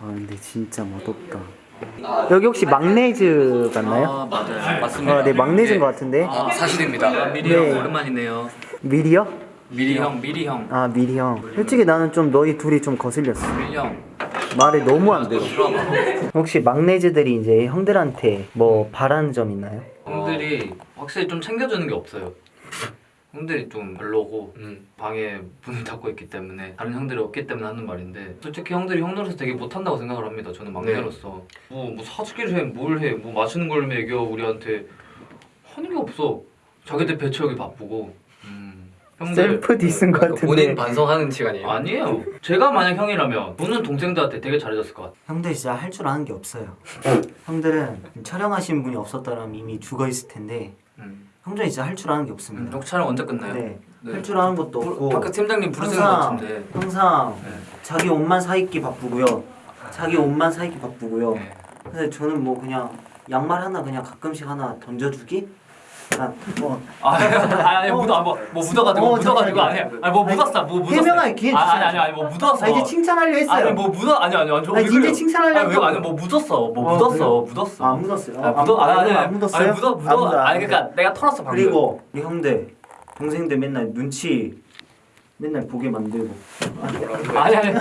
아 근데 진짜 멋없다. 여기 혹시 막내즈 맞나요? 아 맞아요 맞습니다 아, 네 막내즈인 것 같은데. 아 사실입니다 미리 네. 형 오랜만이네요 미리요? 미리 형 미리 형아 미리 형. 솔직히 나는 좀 너희 둘이 좀 거슬렸어. 미리 형 말이 너무 안 들어. 혹시 막내즈들이 이제 형들한테 뭐 바라는 점 있나요? 형들이 확실히 좀 챙겨주는 게 없어요 형들이 좀 별로고 방에 문을 닫고 있기 때문에 다른 형들이 없기 때문에 하는 말인데 솔직히 형들이 형들로서 되게 못한다고 생각을 합니다 저는 막내로서 뭐, 뭐 사주기를 해 뭘 해뭐 마시는 걸 먹여 우리한테 하는 게 없어 자기들 배치하기 바쁘고 음, 형들 self diss인 것 같은데. 본인 반성하는 시간이에요. 아니에요 제가 만약 형이라면 보는 동생들한테 되게 잘해줬을 것 같아 형들 진짜 할 줄 아는 게 없어요. 형들은 촬영하시는 분이 없었더라면 이미 죽어 있을 텐데 음. 형들이 진짜 할줄 아는 게 없습니다. 형 촬영 언제 끝나요? 네. 네. 할줄 아는 것도 없고 밖에 팀장님 부르시는 것 같은데 항상 네. 자기 옷만 사입기 바쁘고요. 자기 옷만 사입기 바쁘고요. 네. 근데 저는 뭐 그냥 양말 하나 그냥 가끔씩 하나 던져주기? 그냥 뭐 아, 아니, 아니, 어. 묻어, 뭐, 뭐 묻어가지고, 어, 묻어가지고, 아니. 아니, 뭐 묻었어, 뭐 묻었어. 해명할 기회 아니, 아니, 주셔야죠. 아니, 아니, 뭐 묻었어. 아, 이제 칭찬하려 했어요. 아니, 뭐 묻어, 아니, 아니, 아니, 아니, 왜 이제 그래요? 칭찬하려고. 아니, 왜, 아니, 뭐 묻었어, 뭐 어, 묻었어, 그래요? 묻었어. 아, 안 묻었어요. 아니, 묻어, 아니, 아니, 안 묻었어요? 아니, 묻어, 안 묻어. 묻어요, 안 아니, 그러니까. 내가 털었어, 방금. 그리고 이 형들 동생들 맨날 눈치 맨날 보게 만들고 아니, 아니,